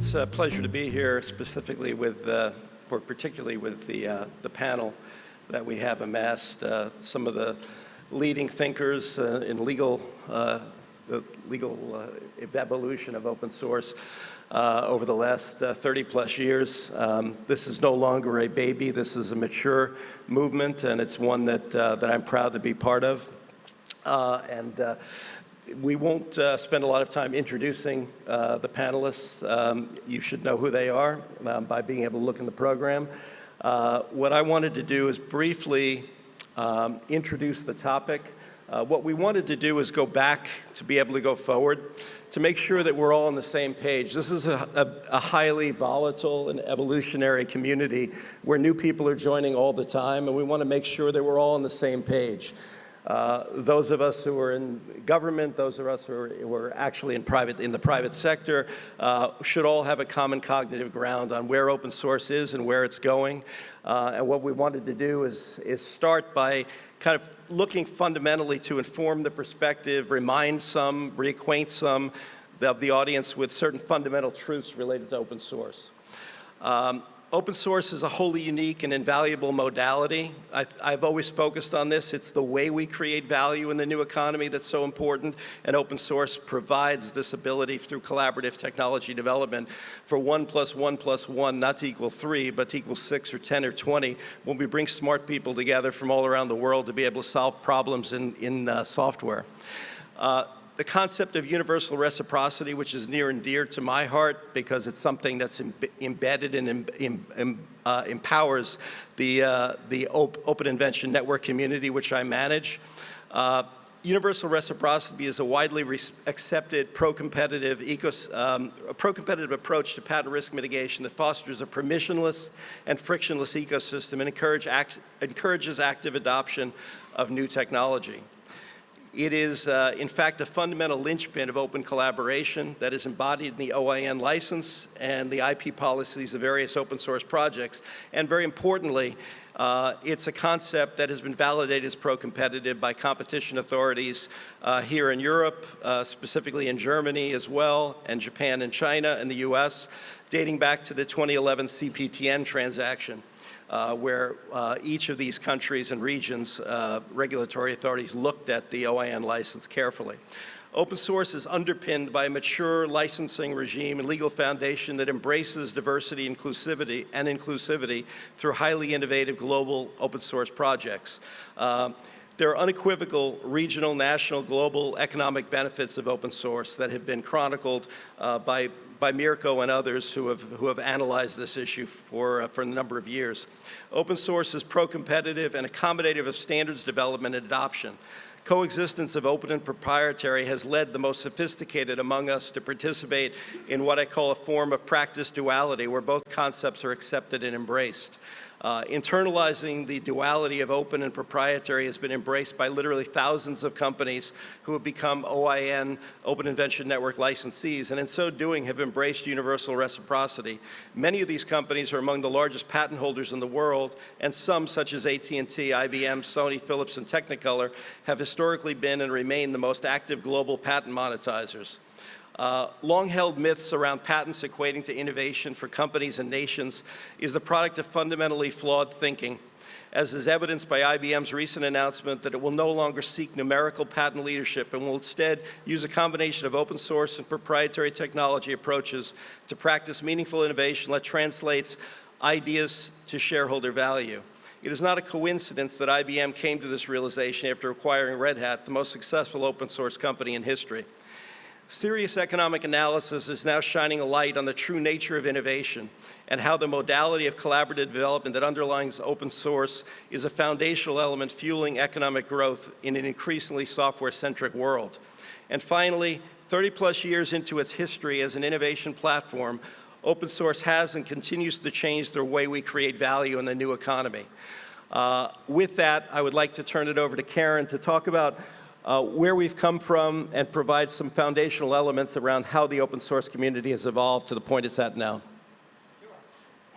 it's a pleasure to be here specifically with, uh, or particularly with the, uh, the panel that we have amassed. Uh, some of the leading thinkers uh, in legal, uh, the legal uh, evolution of open source over the last uh, 30 plus years. Um, this is no longer a baby. This is a mature movement, and it's one that, that I'm proud to be part of. And we won't uh, spend a lot of time introducing uh, the panelists. Um, you should know who they are um, by being able to look in the program. Uh, what I wanted to do is briefly um, introduce the topic. Uh, what we wanted to do is go back to be able to go forward to make sure that we're all on the same page. This is a, a, a, highly volatile and evolutionary community where new people are joining all the time, and we want to make sure that we're all on the same page. Uh, those of us who are in government, those of us who are, actually in, private, in the private sector, uh, should all have a common cognitive ground on where open source is and where it's going. Uh, and what we wanted to do is, is start by kind of looking fundamentally to inform the perspective, remind some, reacquaint some of the audience with certain fundamental truths related to open source. Um, Open source is a wholly unique and invaluable modality. I, have always focused on this. It's the way we create value in the new economy that's so important, and open source provides this ability through collaborative technology development for one plus one plus one, not to equal three, but to equal six or 10 or 20, when we bring smart people together from all around the world to be able to solve problems in, in uh, software. Uh, the concept of universal reciprocity, which is near and dear to my heart because it's something that's Im embedded and Im uh, empowers the, uh, the op Open Invention Network community, which I manage. Uh, universal reciprocity is a widely accepted pro-competitive um, pro-competitive approach to patent risk mitigation that fosters a permissionless and frictionless ecosystem and encourage act encourages active adoption of new technology. It is, uh, in fact, a fundamental linchpin of open collaboration that is embodied in the OIN license and the IP policies of various open source projects. And very importantly, uh, it's a concept that has been validated as pro-competitive by competition authorities uh, here in Europe, uh, specifically in Germany as well, and Japan and China and the US, dating back to the 2011 CPTN transaction uh, where uh, each of these countries and regions, uh, regulatory authorities looked at the OIN license carefully. Open source is underpinned by a mature licensing regime and legal foundation that embraces diversity inclusivity and inclusivity through highly innovative global open source projects. Uh, there are unequivocal regional, national, global economic benefits of open source that have been chronicled uh, by by Mirko and others who have, who have analyzed this issue for, uh, for a number of years. Open source is pro-competitive and accommodative of standards development and adoption. Coexistence of open and proprietary has led the most sophisticated among us to participate in what I call a form of practice duality, where both concepts are accepted and embraced. Uh, internalizing the duality of open and proprietary has been embraced by literally thousands of companies who have become OIN, Open Invention Network licensees, and in so doing have embraced universal reciprocity. Many of these companies are among the largest patent holders in the world, and some, such as AT&T, IBM, Sony, Philips, and Technicolor, have historically been and remain the most active global patent monetizers. Uh, long-held myths around patents equating to innovation for companies and nations is the product of fundamentally flawed thinking, as is evidenced by IBM's recent announcement that it will no longer seek numerical patent leadership and will instead use a combination of open source and proprietary technology approaches to practice meaningful innovation that translates ideas to shareholder value. It is not a coincidence that IBM came to this realization after acquiring Red Hat, the most successful open source company in history. Serious economic analysis is now shining a light on the true nature of innovation and how the modality of collaborative development that underlies open source is a foundational element fueling economic growth in an increasingly software-centric world. And finally, 30 plus years into its history as an innovation platform, open source has and continues to change the way we create value in the new economy. Uh, with that, I would like to turn it over to Karen to talk about uh, where we've come from and provide some foundational elements around how the open source community has evolved to the point it's at now. Sure.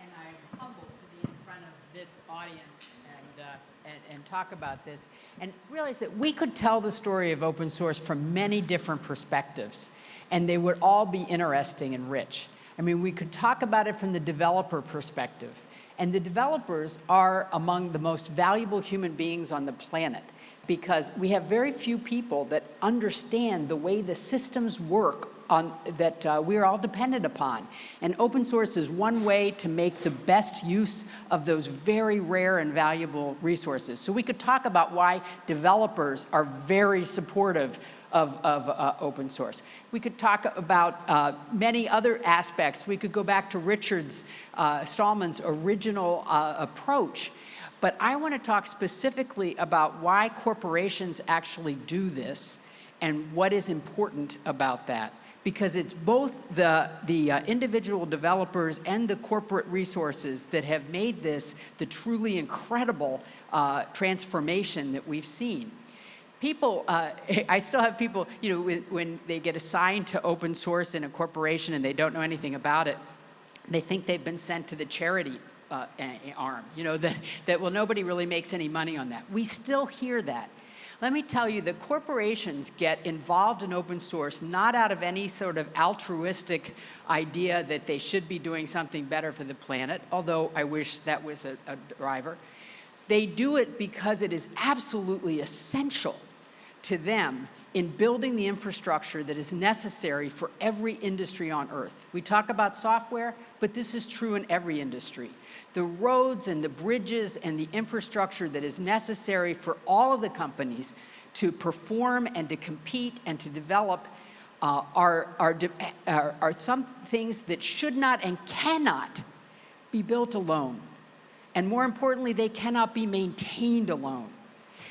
And I'm humbled to be in front of this audience uh, and talk about this and realize that we could tell the story of open source from many different perspectives and they would all be interesting and rich. I mean, we could talk about it from the developer perspective. And the developers are among the most valuable human beings on the planet because we have very few people that understand the way the systems work on, that uh, we're all dependent upon. And open source is one way to make the best use of those very rare and valuable resources. So we could talk about why developers are very supportive of, of uh, open source. We could talk about uh, many other aspects. We could go back to Richard's, uh, Stallman's original uh, approach. But I want to talk specifically about why corporations actually do this and what is important about that because it's both the, the uh, individual developers and the corporate resources that have made this the truly incredible uh, transformation that we've seen. People, uh, I still have people, you know, when, when they get assigned to open source in a corporation and they don't know anything about it, they think they've been sent to the charity uh, arm, you know, that, that, well, nobody really makes any money on that. We still hear that. Let me tell you that corporations get involved in open source not out of any sort of altruistic idea that they should be doing something better for the planet, although I wish that was a, a driver. They do it because it is absolutely essential to them in building the infrastructure that is necessary for every industry on earth. We talk about software, but this is true in every industry the roads and the bridges and the infrastructure that is necessary for all of the companies to perform and to compete and to develop uh, are, are, are, are some things that should not and cannot be built alone. And more importantly, they cannot be maintained alone.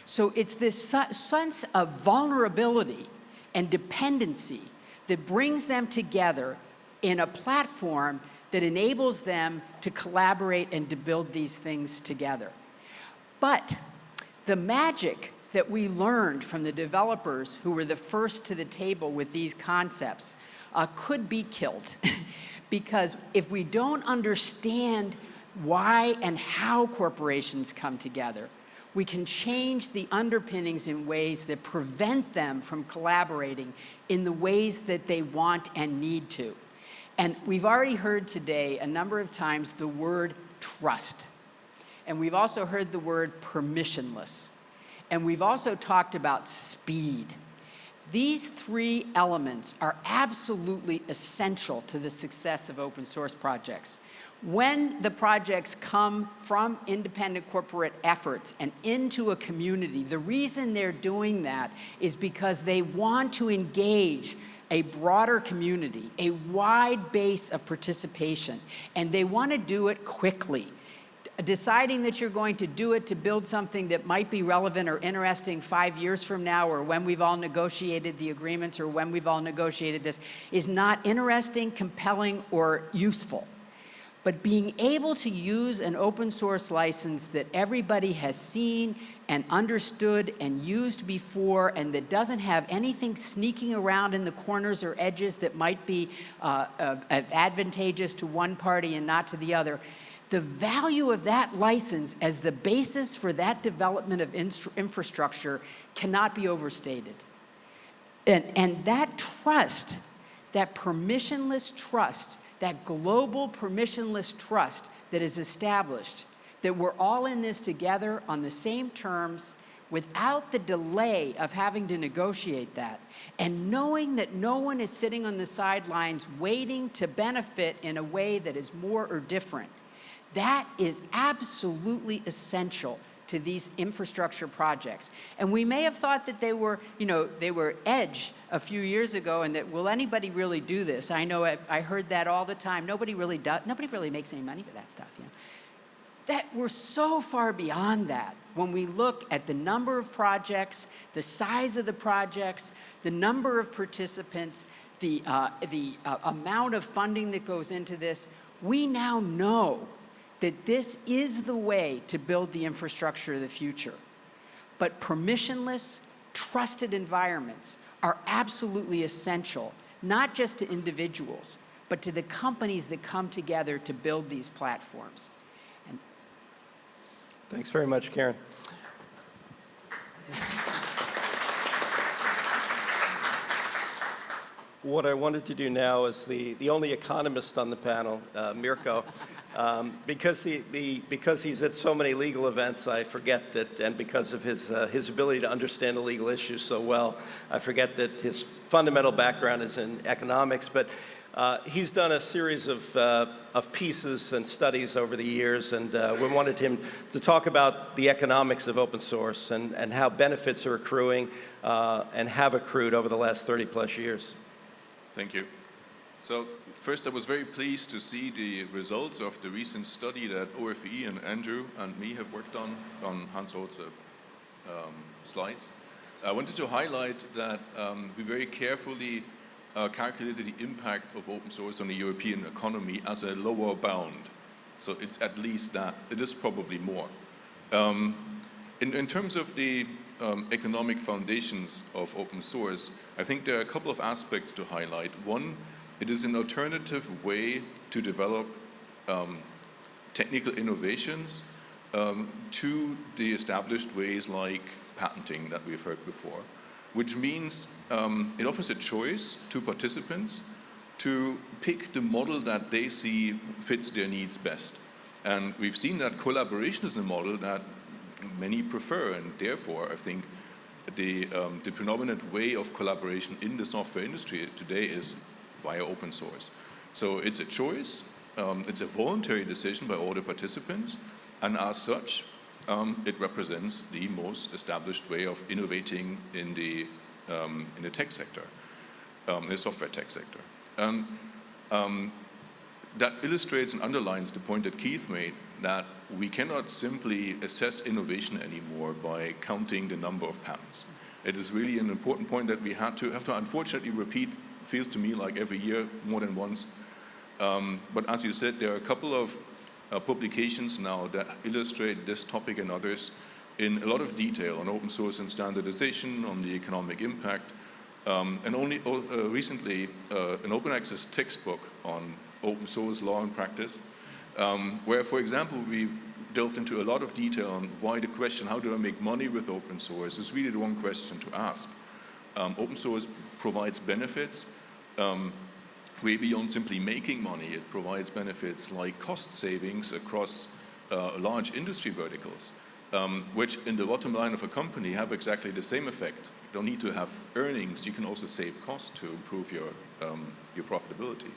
So it's this sense of vulnerability and dependency that brings them together in a platform that enables them to collaborate and to build these things together. But the magic that we learned from the developers who were the first to the table with these concepts uh, could be killed. because if we don't understand why and how corporations come together, we can change the underpinnings in ways that prevent them from collaborating in the ways that they want and need to. And we've already heard today a number of times the word trust. And we've also heard the word permissionless. And we've also talked about speed. These three elements are absolutely essential to the success of open source projects. When the projects come from independent corporate efforts and into a community, the reason they're doing that is because they want to engage a broader community, a wide base of participation, and they want to do it quickly. Deciding that you're going to do it to build something that might be relevant or interesting five years from now or when we've all negotiated the agreements or when we've all negotiated this is not interesting, compelling, or useful. But being able to use an open source license that everybody has seen and understood and used before and that doesn't have anything sneaking around in the corners or edges that might be uh, uh, advantageous to one party and not to the other, the value of that license as the basis for that development of infrastructure cannot be overstated. And, and that trust, that permissionless trust, that global permissionless trust that is established, that we're all in this together on the same terms without the delay of having to negotiate that, and knowing that no one is sitting on the sidelines waiting to benefit in a way that is more or different, that is absolutely essential to these infrastructure projects. And we may have thought that they were, you know, they were edge a few years ago and that, will anybody really do this? I know I, I heard that all the time. Nobody really does, nobody really makes any money for that stuff, you know. That we're so far beyond that when we look at the number of projects, the size of the projects, the number of participants, the, uh, the uh, amount of funding that goes into this, we now know that this is the way to build the infrastructure of the future. But permissionless, trusted environments are absolutely essential, not just to individuals, but to the companies that come together to build these platforms. Thanks very much, Karen. what I wanted to do now is the, the only economist on the panel, uh, Mirko, um, because, he, the, because he's at so many legal events, I forget that, and because of his, uh, his ability to understand the legal issues so well, I forget that his fundamental background is in economics, but uh, he's done a series of, uh, of pieces and studies over the years, and uh, we wanted him to talk about the economics of open source and, and how benefits are accruing uh, and have accrued over the last 30 plus years. Thank you. So first, I was very pleased to see the results of the recent study that OFE and Andrew and me have worked on, on Hans Holz's um, slides. I wanted to highlight that um, we very carefully uh, calculated the impact of open source on the European economy as a lower bound. So it's at least that. It is probably more. Um, in, in, terms of the um, economic foundations of open source, I think there are a couple of aspects to highlight. One, it is an alternative way to develop um, technical innovations um, to the established ways like patenting that we've heard before which means um, it offers a choice to participants to pick the model that they see fits their needs best. And we've seen that collaboration is a model that many prefer, and therefore I think the, um, the predominant way of collaboration in the software industry today is via open source. So it's a choice, um, it's a voluntary decision by all the participants, and as such, um, it represents the most established way of innovating in the, um, in the tech sector, um, the software tech sector. And um, that illustrates and underlines the point that Keith made that we cannot simply assess innovation anymore by counting the number of patents. It is really an important point that we had to have to unfortunately repeat, feels to me like every year more than once. Um, but as you said, there are a couple of uh, publications now that illustrate this topic and others in a lot of detail on open source and standardization, on the economic impact, um, and only uh, recently uh, an open access textbook on open source law and practice, um, where, for example, we've delved into a lot of detail on why the question, how do I make money with open source, is really the one question to ask. Um, open source provides benefits, um, way beyond simply making money. It provides benefits like cost savings across uh, large industry verticals, um, which in the bottom line of a company have exactly the same effect. You don't need to have earnings, you can also save costs to improve your, um, your profitability.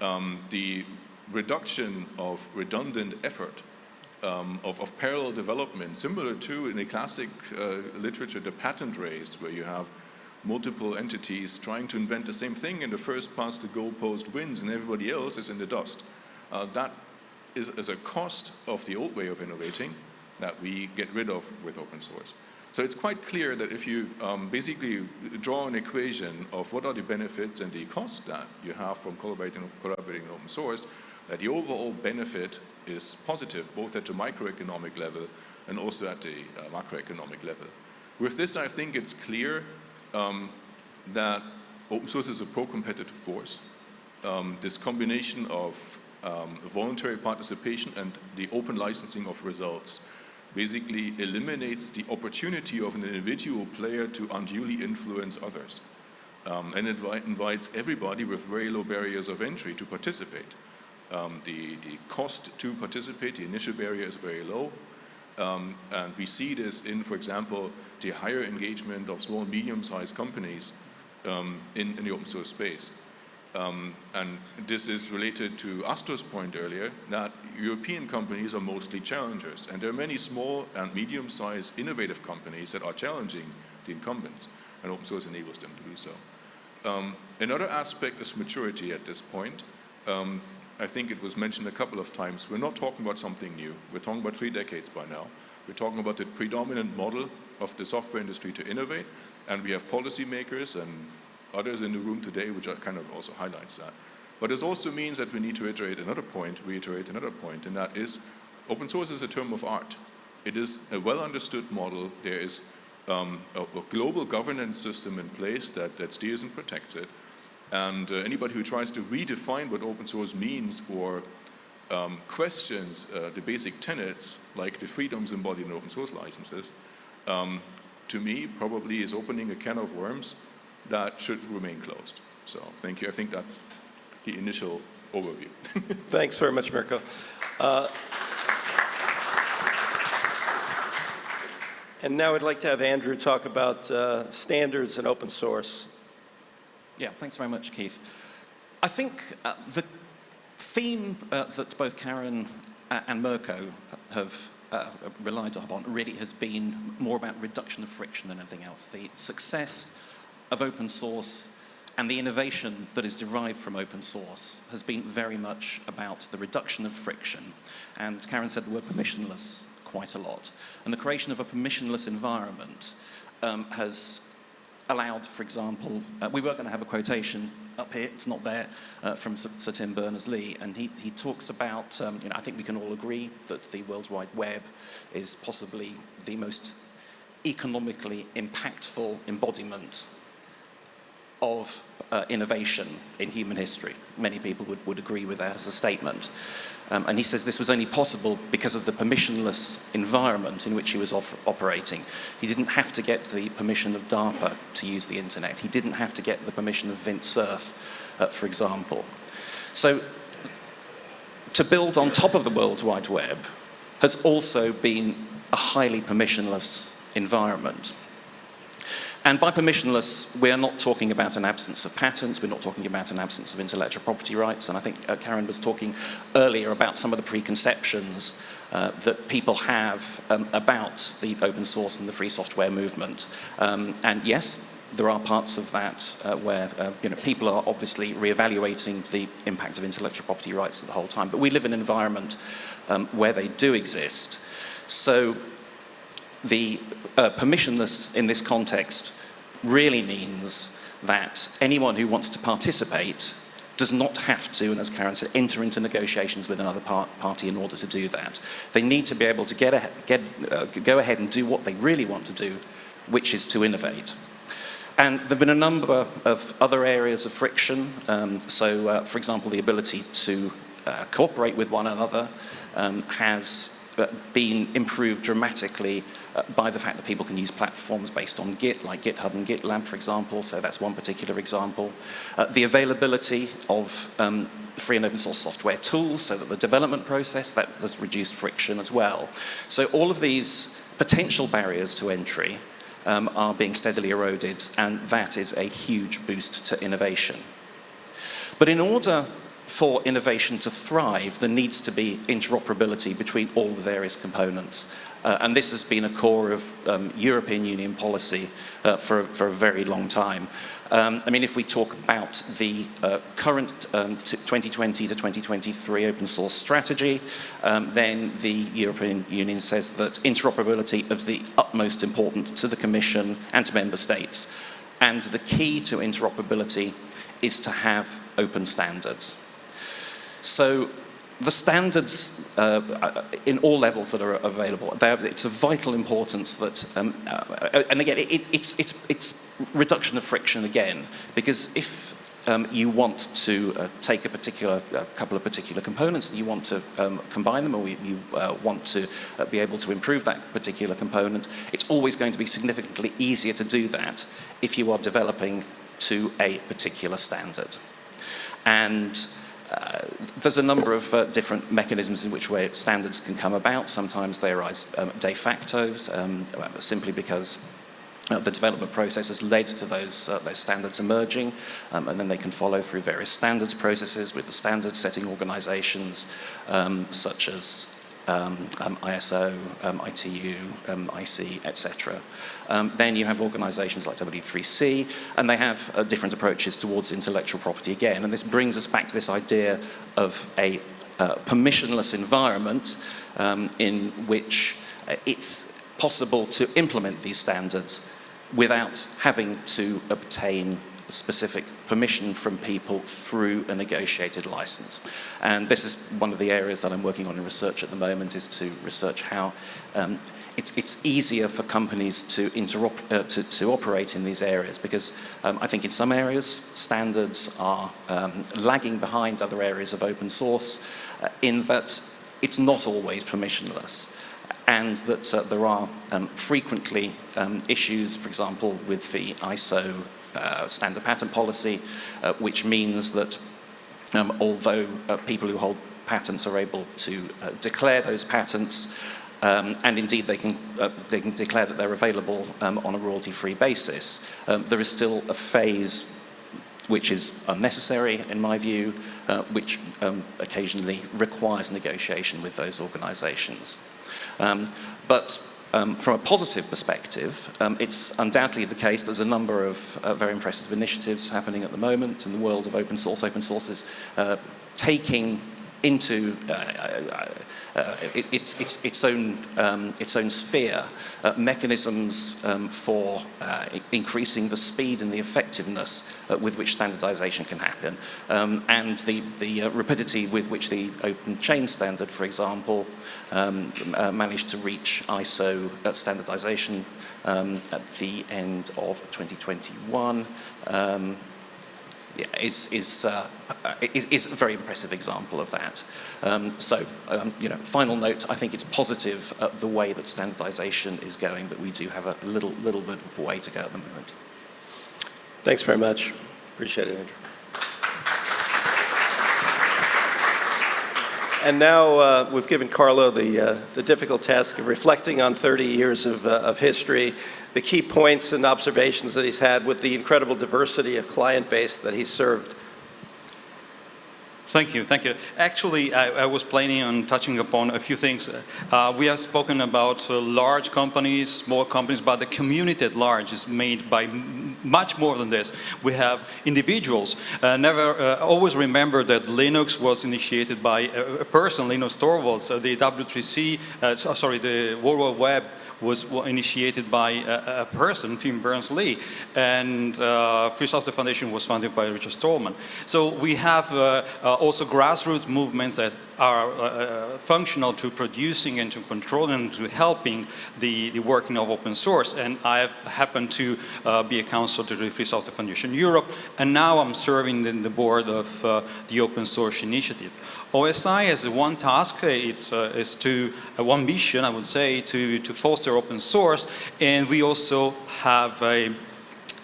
Um, the reduction of redundant effort um, of, of, parallel development, similar to in the classic uh, literature, the patent race, where you have multiple entities trying to invent the same thing and the first past the goalpost wins and everybody else is in the dust. Uh, that is, is, a cost of the old way of innovating that we get rid of with open source. So it's quite clear that if you um, basically draw an equation of what are the benefits and the costs that you have from collaborating, collaborating in open source, that the overall benefit is positive both at the microeconomic level and also at the uh, macroeconomic level. With this, I think it's clear um, that open source is a pro-competitive force. Um, this combination of um, voluntary participation and the open licensing of results basically eliminates the opportunity of an individual player to unduly influence others. Um, and it invites everybody with very low barriers of entry to participate. Um, the, the cost to participate, the initial barrier is very low. Um, and we see this in, for example, the higher engagement of small and medium-sized companies um, in, in, the open source space. Um, and this is related to Astor's point earlier, that European companies are mostly challengers. And there are many small and medium-sized innovative companies that are challenging the incumbents, and open source enables them to do so. Um, another aspect is maturity at this point. Um, I think it was mentioned a couple of times, we're not talking about something new. We're talking about three decades by now. We're talking about the predominant model of the software industry to innovate, and we have policymakers and others in the room today, which kind of also highlights that. But this also means that we need to iterate another point, reiterate another point, and that is open source is a term of art. It is a well understood model. There is um, a, a, global governance system in place that, that steers and protects it. And uh, anybody who tries to redefine what open source means or um, questions uh, the basic tenets, like the freedoms embodied in open source licenses, um, to me probably is opening a can of worms that should remain closed. So thank you. I think that's the initial overview. Thanks very much, Mirko. Uh, And now I'd like to have Andrew talk about uh, standards and open source. Yeah, thanks very much, Keith. I think uh, the theme uh, that both Karen uh, and Mirko have uh, relied upon really has been more about reduction of friction than anything else. The success of open source and the innovation that is derived from open source has been very much about the reduction of friction. And Karen said the word permissionless quite a lot. And the creation of a permissionless environment um, has allowed, for example, uh, we were going to have a quotation up here, it's not there, uh, from Sir, Tim Berners-Lee, and he, he talks about, um, you know, I think we can all agree that the World Wide Web is possibly the most economically impactful embodiment of uh, innovation in human history. Many people would, would agree with that as a statement. Um, and he says this was only possible because of the permissionless environment in which he was operating. He didn't have to get the permission of DARPA to use the internet. He didn't have to get the permission of Vint Cerf, uh, for example. So to build on top of the World Wide Web has also been a highly permissionless environment. And by permissionless, we're not talking about an absence of patents, we're not talking about an absence of intellectual property rights, and I think uh, Karen was talking earlier about some of the preconceptions uh, that people have um, about the open source and the free software movement. Um, and yes, there are parts of that uh, where uh, you know, people are obviously re-evaluating the impact of intellectual property rights at the whole time, but we live in an environment um, where they do exist. So the uh, permissionless in this context really means that anyone who wants to participate does not have to, and as Karen said, enter into negotiations with another par party in order to do that. They need to be able to get, a, get uh, go ahead and do what they really want to do, which is to innovate. And there have been a number of other areas of friction. Um, so, uh, for example, the ability to uh, cooperate with one another um, has uh, been improved dramatically uh, by the fact that people can use platforms based on Git, like GitHub and GitLab, for example, so that's one particular example. Uh, the availability of um, free and open source software tools, so that the development process, that has reduced friction as well. So all of these potential barriers to entry um, are being steadily eroded, and that is a huge boost to innovation. But in order for innovation to thrive, there needs to be interoperability between all the various components. Uh, and this has been a core of um, European Union policy uh, for, for a very long time. Um, I mean, if we talk about the uh, current um, 2020 to 2023 open source strategy, um, then the European Union says that interoperability is of the utmost importance to the Commission and to member states. And the key to interoperability is to have open standards. So the standards uh, in all levels that are available, it's of vital importance that, um, uh, and again, it, it's, it's, it's reduction of friction again, because if um, you want to uh, take a particular a couple of particular components and you want to um, combine them or you, uh, want to uh, be able to improve that particular component, it's always going to be significantly easier to do that if you are developing to a particular standard. And uh, there's a number of uh, different mechanisms in which way standards can come about. Sometimes they arise um, de facto, um, simply because uh, the development process has led to those, uh, those standards emerging, um, and then they can follow through various standards processes with the standard setting organizations, um, such as um, um, ISO, um, ITU, um, IC, etc. Um, then you have organizations like W3C, and they have uh, different approaches towards intellectual property again. And this brings us back to this idea of a uh, permissionless environment um, in which uh, it's possible to implement these standards without having to obtain specific permission from people through a negotiated license. And this is one of the areas that I'm working on in research at the moment is to research how um, it's, it's, easier for companies to, uh, to, to, operate in these areas because um, I think in some areas standards are um, lagging behind other areas of open source uh, in that it's not always permissionless and that uh, there are um, frequently um, issues, for example, with the ISO standard patent policy, uh, which means that um, although uh, people who hold patents are able to uh, declare those patents, um, and indeed they can, uh, they can declare that they're available um, on a royalty-free basis, um, there is still a phase which is unnecessary in my view, uh, which um, occasionally requires negotiation with those organizations. Um, but um, from a positive perspective, um, it's undoubtedly the case there's a number of uh, very impressive initiatives happening at the moment in the world of open source. Open source is uh, taking into uh, uh, uh, it, its, its, its, own, um, its own sphere uh, mechanisms um, for uh, increasing the speed and the effectiveness uh, with which standardization can happen. Um, and the, the rapidity with which the OpenChain standard, for example, um, managed to reach ISO standardization um, at the end of 2021 yeah, is, is, uh, is, is, a very impressive example of that. Um, so, um, you know, final note, I think it's positive uh, the way that standardization is going, but we do have a little, little bit of a way to go at the moment. Thanks very much. Appreciate it, Andrew. And now uh, we've given Carlo the, uh, the difficult task of reflecting on 30 years of, uh, of history the key points and observations that he's had with the incredible diversity of client base that he's served. Thank you, thank you. Actually, I, I, was planning on touching upon a few things. Uh, we have spoken about uh, large companies, small companies, but the community at large is made by much more than this. We have individuals. Uh, never, uh, always remember that Linux was initiated by a, person, Linus Torvalds, uh, the W3C, uh, sorry, the World Wide Web was initiated by a, a person, Tim Berners-Lee, and uh, Free Software Foundation was founded by Richard Stallman. So we have uh, uh, also grassroots movements that are uh, uh, functional to producing and to controlling and to helping the, the working of open source. And I have happened to uh, be a counselor to the Free Software Foundation Europe, and now I'm serving in the board of uh, the Open Source Initiative. OSI has one task, it uh, is to, uh, one mission, I would say, to, to foster open source, and we also have a,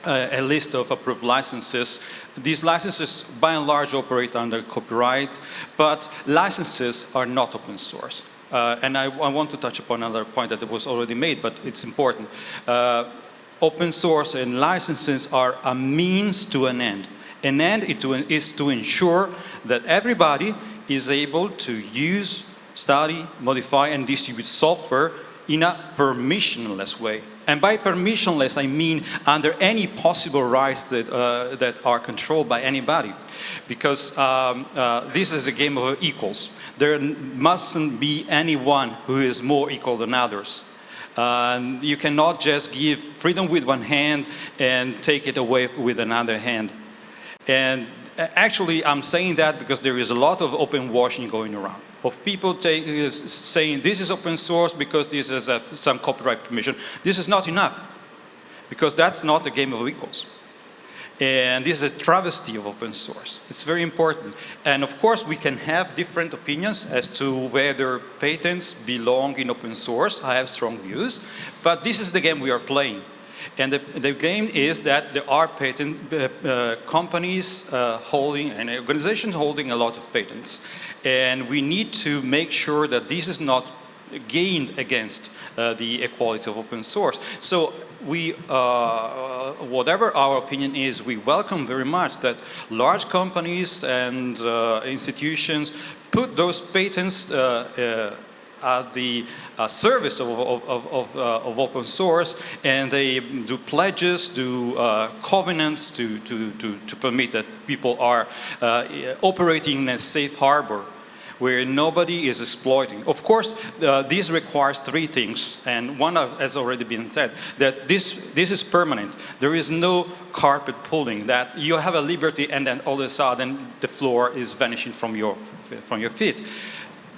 a list of approved licenses. These licenses, by and large, operate under copyright, but licenses are not open source. Uh, and I, I, want to touch upon another point that was already made, but it's important. Uh, open source and licenses are a means to an end. An end is to ensure that everybody is able to use, study, modify, and distribute software in a permissionless way. And by permissionless, I mean under any possible rights that, uh, that are controlled by anybody. Because um, uh, this is a game of equals. There mustn't be anyone who is more equal than others. Uh, you cannot just give freedom with one hand and take it away with another hand. And actually, I'm saying that because there is a lot of open washing going around of people take, uh, saying this is open source because this is a, some copyright permission. This is not enough because that's not a game of equals. And this is a travesty of open source. It's very important. And of course, we can have different opinions as to whether patents belong in open source. I have strong views. But this is the game we are playing. And the, the game is that there are patent uh, uh, companies uh, holding and organizations holding a lot of patents. And we need to make sure that this is not gained against uh, the equality of open source. So we, uh, whatever our opinion is, we welcome very much that large companies and uh, institutions put those patents at the uh, service of, of, of, uh, of, open source and they do pledges, do uh, covenants to, to, to, to, permit that people are uh, operating in a safe harbor where nobody is exploiting. Of course, uh, this requires three things, and one has already been said, that this, this is permanent. There is no carpet pulling, that you have a liberty and then all of a sudden the floor is vanishing from your, from your feet.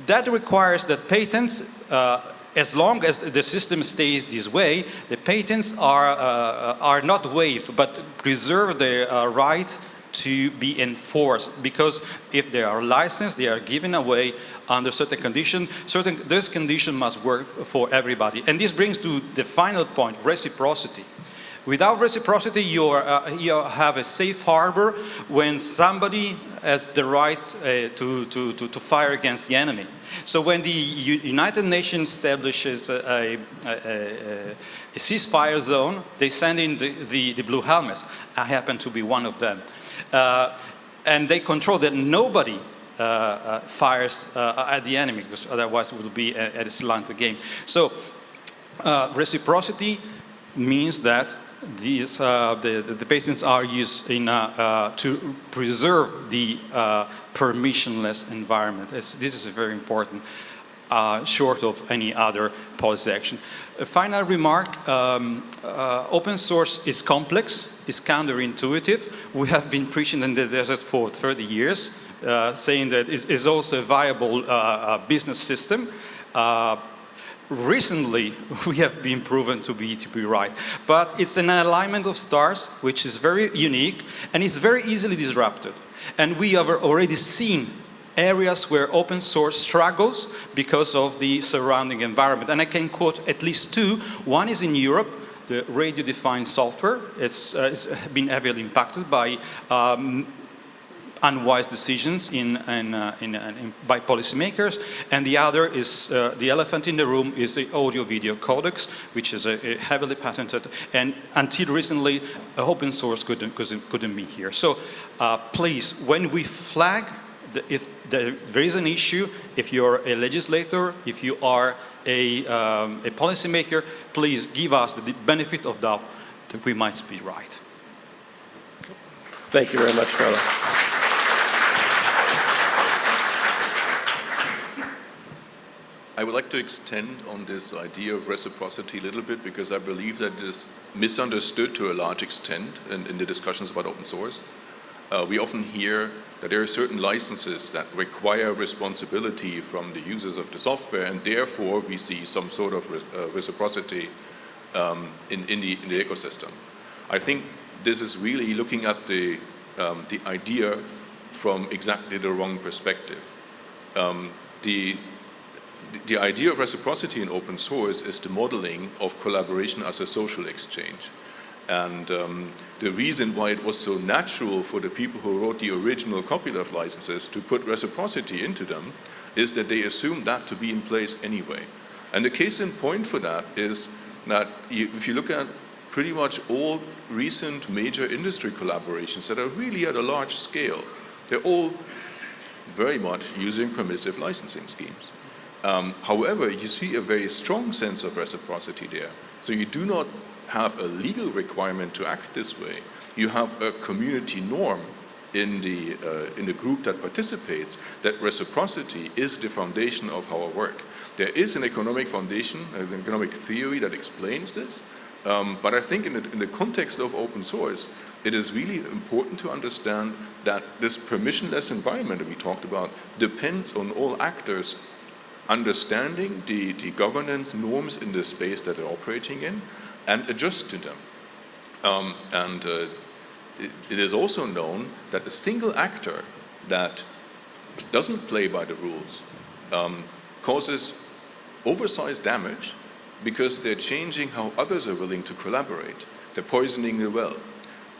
That requires that patents, uh, as long as the system stays this way, the patents are, uh, are not waived, but preserve the uh, right to be enforced because if they are licensed, they are given away under certain conditions. Certain, this condition must work for everybody. And this brings to the final point, reciprocity. Without reciprocity, you, are, uh, you have a safe harbor when somebody has the right uh, to, to, to, to fire against the enemy. So when the U United Nations establishes a, a, a, a, ceasefire zone, they send in the, the, the, blue helmets. I happen to be one of them. Uh, and they control that nobody uh, uh, fires uh, at the enemy, because otherwise it would be a, a slanted game. So uh, reciprocity means that these, uh, the, the patents are used in, uh, to preserve the permissionless environment. It's, this is very important, short of any other policy action. A final remark, um, open source is complex, is counterintuitive. We have been preaching in the desert for 30 years, uh, saying that it is also a viable uh, uh business system. Recently, we have been proven to be, to be right. But it's an alignment of stars, which is very unique, and it's very easily disrupted. And we have already seen areas where open source struggles because of the surrounding environment. And I can quote at least two. One is in Europe, the radio-defined software. It's, uh, it's been heavily impacted by um, unwise decisions in, in, uh, in, uh, in, by policymakers. And the other is, uh, the elephant in the room is the audio-video codecs, which is a, a, heavily patented. And until recently, open source couldn't, couldn't, be here. So uh, please, when we flag, if there is an issue, if you're a legislator, if you are a, um, a policymaker, please give us the benefit of doubt that we might be right. Thank you very much, Carlo. I would like to extend on this idea of reciprocity a little bit because I believe that it is misunderstood to a large extent in, in the discussions about open source. Uh, we often hear that there are certain licenses that require responsibility from the users of the software and therefore we see some sort of re uh, reciprocity um, in, in, the, in, the, ecosystem. I think this is really looking at the, um, the idea from exactly the wrong perspective. Um, the the idea of reciprocity in open source is the modeling of collaboration as a social exchange. And um, the reason why it was so natural for the people who wrote the original copyleft licenses to put reciprocity into them is that they assumed that to be in place anyway. And the case in point for that is that if you look at pretty much all recent major industry collaborations that are really at a large scale, they're all very much using permissive licensing schemes. Um, however, you see a very strong sense of reciprocity there. So you do not have a legal requirement to act this way. You have a community norm in the, uh, in the group that participates that reciprocity is the foundation of our work. There is an economic foundation, an economic theory that explains this, um, but I think in the, in the context of open source, it is really important to understand that this permissionless environment that we talked about depends on all actors understanding the, the governance norms in the space that they're operating in and adjust to them. Um, and uh, it, it is also known that a single actor that doesn't play by the rules um, causes oversized damage because they're changing how others are willing to collaborate. They're poisoning the well.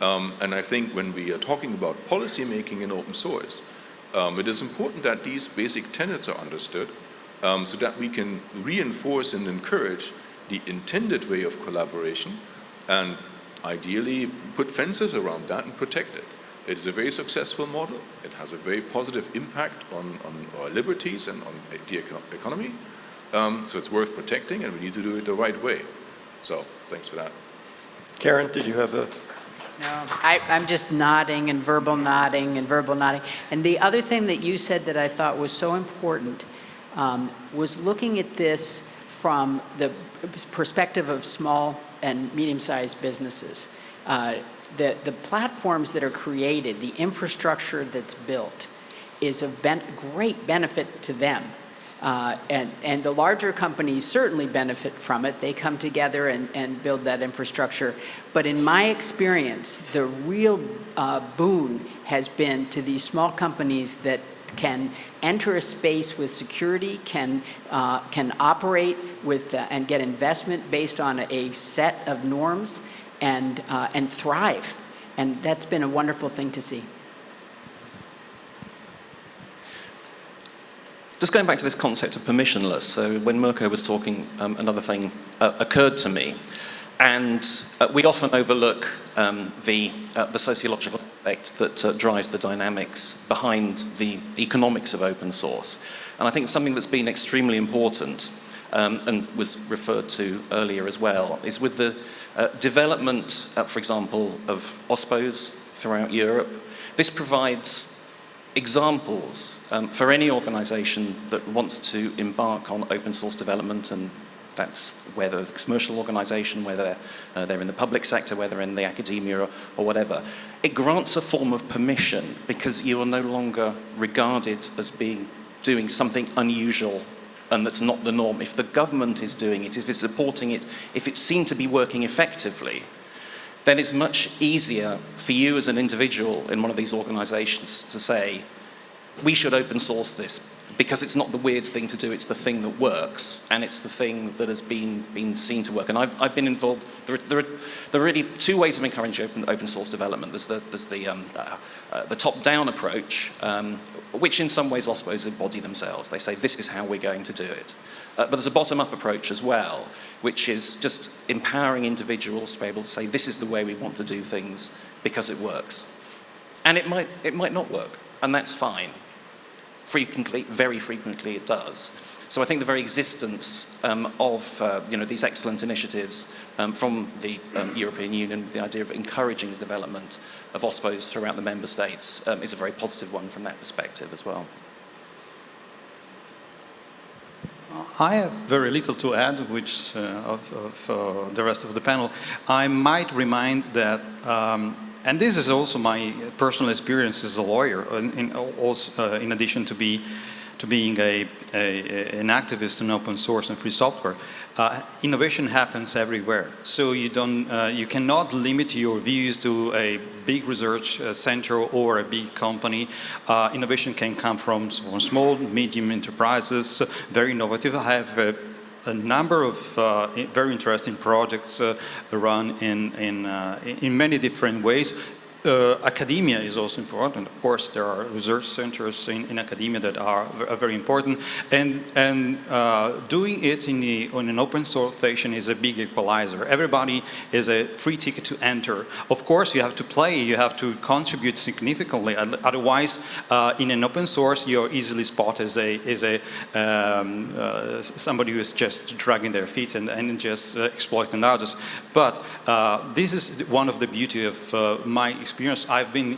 Um, and I think when we are talking about policy making in open source, um, it is important that these basic tenets are understood um, so that we can reinforce and encourage the intended way of collaboration and ideally put fences around that and protect it. It is a very successful model. It has a very positive impact on, on our liberties and on the economy. Um, so it's worth protecting and we need to do it the right way. So thanks for that. Karen, did you have a no, I, am just nodding and verbal nodding and verbal nodding. And the other thing that you said that I thought was so important um, was looking at this from the perspective of small and medium-sized businesses. Uh, the, the platforms that are created, the infrastructure that's built, is of ben great benefit to them. Uh, and, and the larger companies certainly benefit from it. They come together and, and build that infrastructure. But in my experience, the real uh, boon has been to these small companies that can enter a space with security, can, uh, can operate with uh, and get investment based on a set of norms and, uh, and thrive. And that's been a wonderful thing to see. Just going back to this concept of permissionless, so when Mirko was talking, um, another thing uh, occurred to me. And uh, we often overlook um, the, uh, the sociological aspect that uh, drives the dynamics behind the economics of open source. And I think something that's been extremely important um, and was referred to earlier as well is with the uh, development, uh, for example, of OSPOs throughout Europe. This provides examples um, for any organization that wants to embark on open source development and that's whether a commercial organization, whether uh, they're in the public sector, whether in the academia or, or, whatever. It grants a form of permission because you are no longer regarded as being doing something unusual and that's not the norm. If the government is doing it, if it's supporting it, if it's seen to be working effectively, then it's much easier for you as an individual in one of these organizations to say, we should open source this because it's not the weird thing to do, it's the thing that works, and it's the thing that has been, been seen to work. And I've, I've been involved, there are, there, are, there are really two ways of encouraging open, open source development. There's the, there's the, um, uh, uh, the top-down approach, um, which in some ways I OSPOs embody themselves. They say, this is how we're going to do it. Uh, but there's a bottom-up approach as well, which is just empowering individuals to be able to say, this is the way we want to do things because it works. And it might, it might not work, and that's fine. Frequently, very frequently it does. So I think the very existence um, of uh, you know, these excellent initiatives um, from the um, European Union, the idea of encouraging the development of OSPOs throughout the member states um, is a very positive one from that perspective as well. I have very little to add, which uh, of, of uh, the rest of the panel. I might remind that um, and this is also my personal experience as a lawyer, in, in also, uh, in addition to, be, to being a, a, an activist in open source and free software. Uh, innovation happens everywhere, so you, don't, uh, you cannot limit your views to a big research uh, center or a big company. Uh, innovation can come from, small, medium enterprises, very innovative. I have uh, a number of uh, very interesting projects uh, run in, in, uh, in many different ways. Academia is also important. Of course, there are research centers in, in academia that are, are, very important. And, and uh, doing it in, the, in an open source fashion is a big equalizer. Everybody is a free ticket to enter. Of course, you have to play, you have to contribute significantly. Otherwise, uh, in an open source, you're easily spotted as a, as a um, uh, somebody who is just dragging their feet and, and just uh, exploiting others. But uh, this is one of the beauty of my experience experience. I've been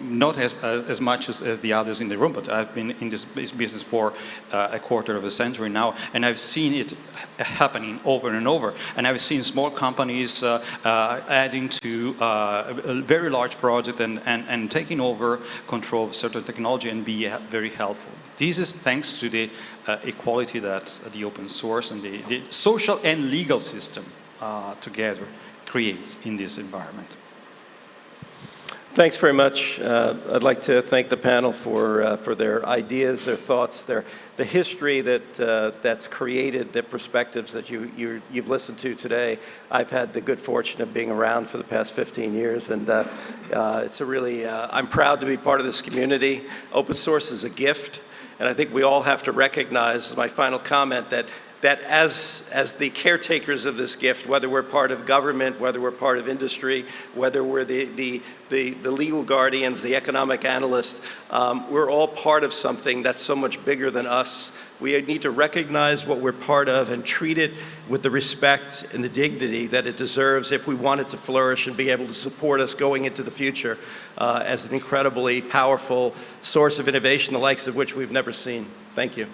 not as, as much as, as, the others in the room, but I've been in this business for uh, a quarter of a century now, and I've seen it happening over and over. And I've seen small companies uh, uh, adding to uh, a very large project and, and, and taking over control of certain technology and be very helpful. This is thanks to the uh, equality that the open source and the, the social and legal system uh, together creates in this environment. Thanks very much. Uh, I'd like to thank the panel for, uh, for their ideas, their thoughts, their, the history that, uh, that's created, the perspectives that you, you, you've listened to today. I've had the good fortune of being around for the past 15 years, and uh, uh, it's a really, uh, I'm proud to be part of this community. Open source is a gift, and I think we all have to recognize, my final comment, that that as, as the caretakers of this gift, whether we're part of government, whether we're part of industry, whether we're the, the, the, the legal guardians, the economic analysts, um, we're all part of something that's so much bigger than us. We need to recognize what we're part of and treat it with the respect and the dignity that it deserves if we want it to flourish and be able to support us going into the future uh, as an incredibly powerful source of innovation, the likes of which we've never seen. Thank you.